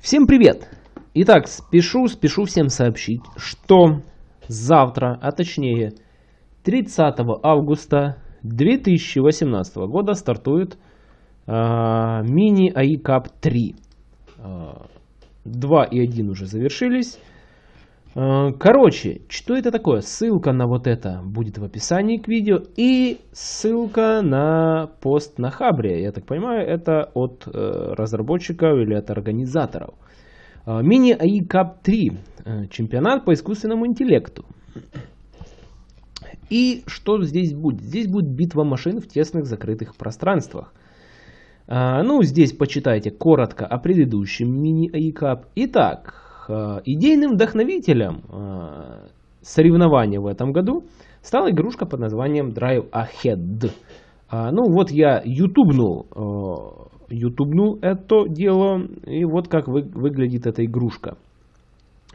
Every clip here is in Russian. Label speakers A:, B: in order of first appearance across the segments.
A: Всем привет! Итак, спешу, спешу всем сообщить, что завтра, а точнее 30 августа 2018 года стартует э, мини АИ Cup 3. Э, 2 и 1 уже завершились. Э, короче, что это такое? Ссылка на вот это будет в описании к видео и ссылка на пост на Хабре. Я так понимаю, это от э, разработчиков или от организаторов. Э, Мини AI Cup 3. Чемпионат по искусственному интеллекту. И что здесь будет? Здесь будет битва машин в тесных закрытых пространствах. Ну, здесь почитайте коротко о предыдущем мини AI Cup. Итак, Э, идейным вдохновителем э, соревнования в этом году стала игрушка под названием Drive Ahead. А, ну вот я ютубнул, э, ютубнул это дело, и вот как вы, выглядит эта игрушка.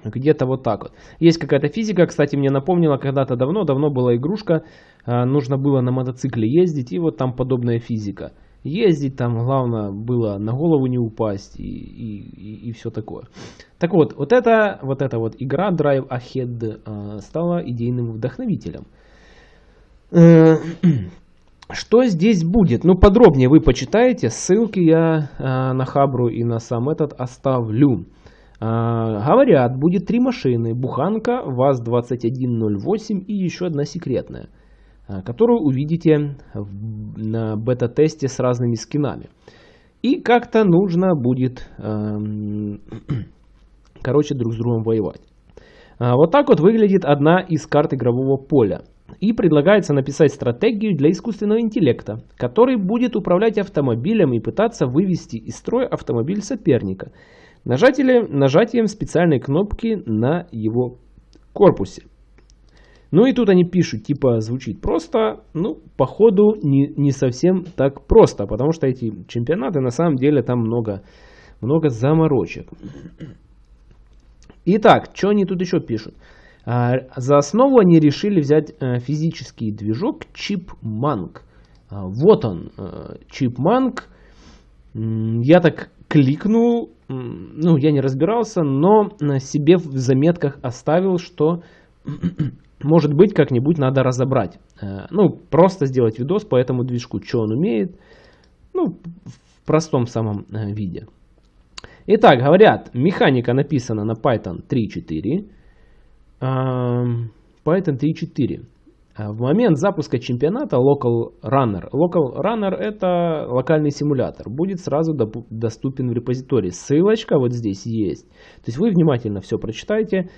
A: Где-то вот так вот. Есть какая-то физика, кстати, мне напомнила, когда-то давно, давно была игрушка, нужно было на мотоцикле ездить, и вот там подобная физика ездить, там главное было на голову не упасть и, и, и, все такое. Так вот, вот эта вот, эта вот игра Drive Ahead э, стала идейным вдохновителем. Э, что здесь будет? Ну, подробнее вы почитаете. Ссылки я э, на Хабру и на сам этот оставлю. Говорят, будет три машины. Буханка, ВАЗ-2108 и еще одна секретная. Э, которую увидите на бета-тесте с разными скинами. И как-то нужно будет, эм, короче, друг с другом воевать. Э, вот так вот выглядит одна из карт игрового поля. И предлагается написать стратегию для искусственного интеллекта, который будет управлять автомобилем и пытаться вывести из строя автомобиль соперника нажатием, нажатием специальной кнопки на его корпусе. Ну и тут они пишут, типа, звучит просто, ну, походу, не, не совсем так просто, потому что эти чемпионаты, на самом деле, там много, много заморочек. Итак, что они тут еще пишут? А, за основу они решили взять а, физический движок Chipmunk. А, вот он, Chipmunk. Я так кликнул, ну, я не разбирался, но себе в заметках оставил, что может быть, как-нибудь надо разобрать. Э, ну, просто сделать видос по этому движку, что он умеет. Ну, в простом самом э, виде. Итак, говорят, механика написана на Python 3.4. Эм, Python 3.4. Э, в момент запуска чемпионата Local Runner. Local Runner это локальный симулятор. Будет сразу доступен в репозитории. Ссылочка вот здесь есть. То есть вы внимательно все прочитайте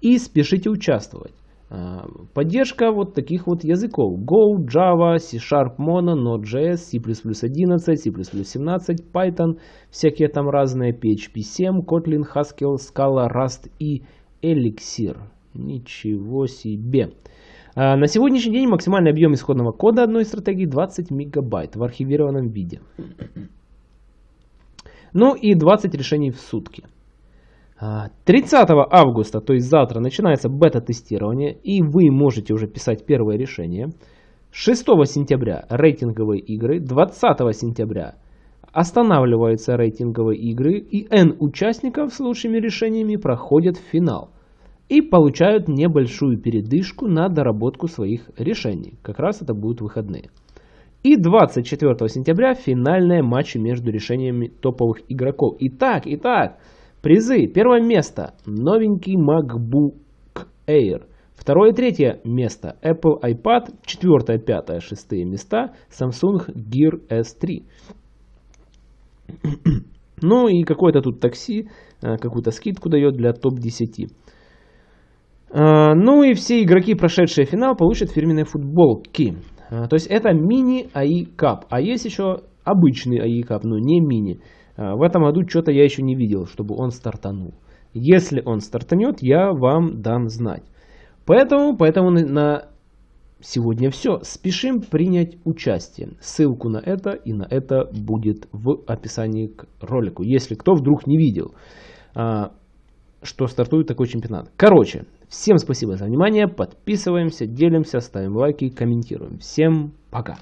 A: и спешите участвовать. А, поддержка вот таких вот языков. Go, Java, C-Sharp, Mono, Node.js, C++ 11, C++ 17, Python, всякие там разные, PHP 7, Kotlin, Haskell, Scala, Rust и Elixir. Ничего себе. А, на сегодняшний день максимальный объем исходного кода одной стратегии 20 мегабайт в архивированном виде. Ну и 20 решений в сутки. 30 а, августа, то есть завтра, начинается бета-тестирование, и вы можете уже писать первое решение. 6 сентября рейтинговые игры, 20 сентября останавливаются рейтинговые игры, и N участников с лучшими решениями проходят в финал и получают небольшую передышку на доработку своих решений. Как раз это будут выходные. И 24 сентября финальные матчи между решениями топовых игроков. Итак, итак, Призы. Первое место. Новенький MacBook Air. Второе и третье место Apple iPad. Четвертое, пятое, шестые места Samsung Gear S3. Ну и какое-то тут такси, э, какую-то скидку дает для топ-10. Э, ну и все игроки, прошедшие финал, получат фирменные футболки. Э, то есть это мини AI Cup. А есть еще обычный Cup, но не мини. А, в этом году что-то я еще не видел, чтобы он стартанул. Если он стартанет, я вам дам знать. Поэтому, поэтому на сегодня все. Спешим принять участие. Ссылку на это и на это будет в описании к ролику. Если кто вдруг не видел, а, что стартует такой чемпионат. Короче, всем спасибо за внимание. Подписываемся, делимся, ставим лайки, комментируем. Всем пока.